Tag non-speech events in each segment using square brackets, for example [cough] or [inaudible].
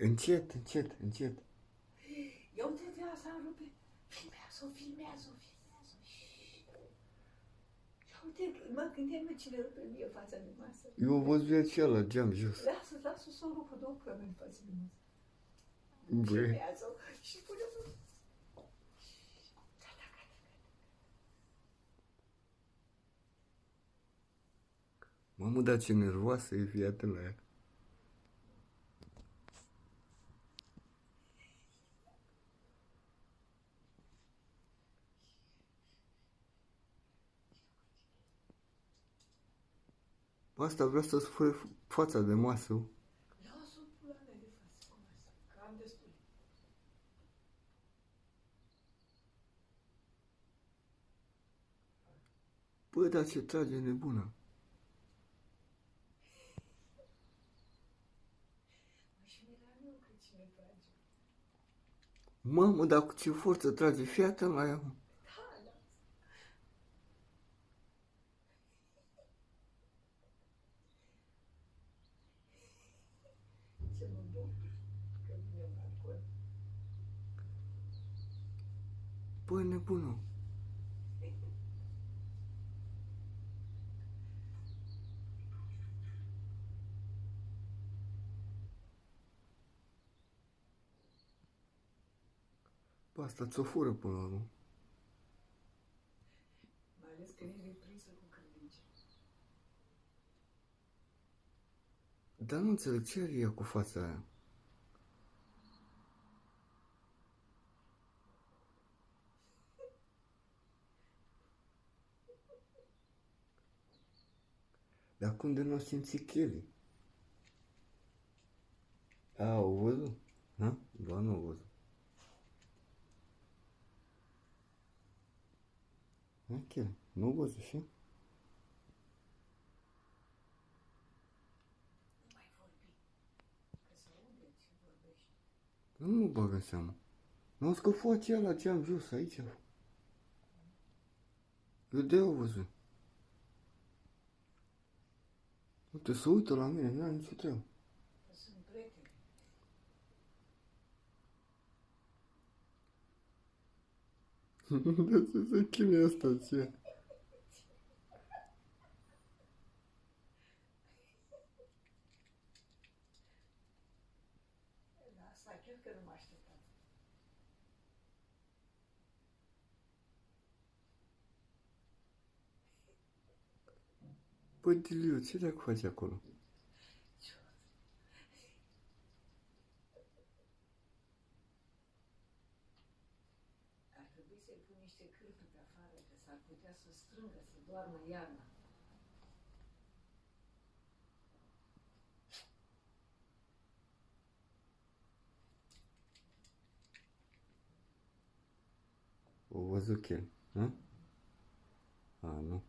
Încet, încet, încet. Ia uite de asta rupe. Filmează-o, filmează-o, filmează-o. Ia uite, mă gândeam mă cine rupe mie fața de masă. Eu am văzut acela, geam jos. Lasă, lasă să o rupă două plămâni în fața de masă. Băi, Filmează-o și pune-o. Gata, gata, gata. mamă, dar ce nervoasă e, fii atent la ea. Bă, Asta vrea să spune fața de masă. Lasă-o pula mea de față cu masă, că am destul. Bă, dar ce trage nebuna. Mă, și mi-era eu că cine trage. Mamă, dar cu ce forță trage, fii atent la ea. mă. Ce mă bucur că vine un alcool. Bă, nebună. Bă, asta ți-o fură până la urmă. Mai ales că el e prinsă cu credință. Dar nu înțeleg ce are ea cu fața aia. Dar cum de nu o simți Kelly? A, au văzut? Ha? Ba nu au văzut. Ha, Kelly, nu au văzut și? Nu mai vorbi. Că să aude ce vorbești. Nu mă bag în seamă. Nu că face ăla ce am jos aici. Eu de au văzut. Uite, să uită la mine, n-am nicio treabă. Că sunt prieteni. De [laughs] să se chinuie asta ce? La asta chiar că nu mă așteptam. Bă, Diliu, ce dacă faci acolo? Ar trebui să-i pun niște cârpe pe afară, că s-ar putea să strângă, să doarmă iarna. O văzut el, nu? A, nu.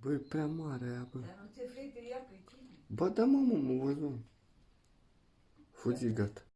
Băi, e prea mare aia, bă. Dar nu te vrei de ea pe tine. Ba da, mamă, mă văzut. Fugi, gata.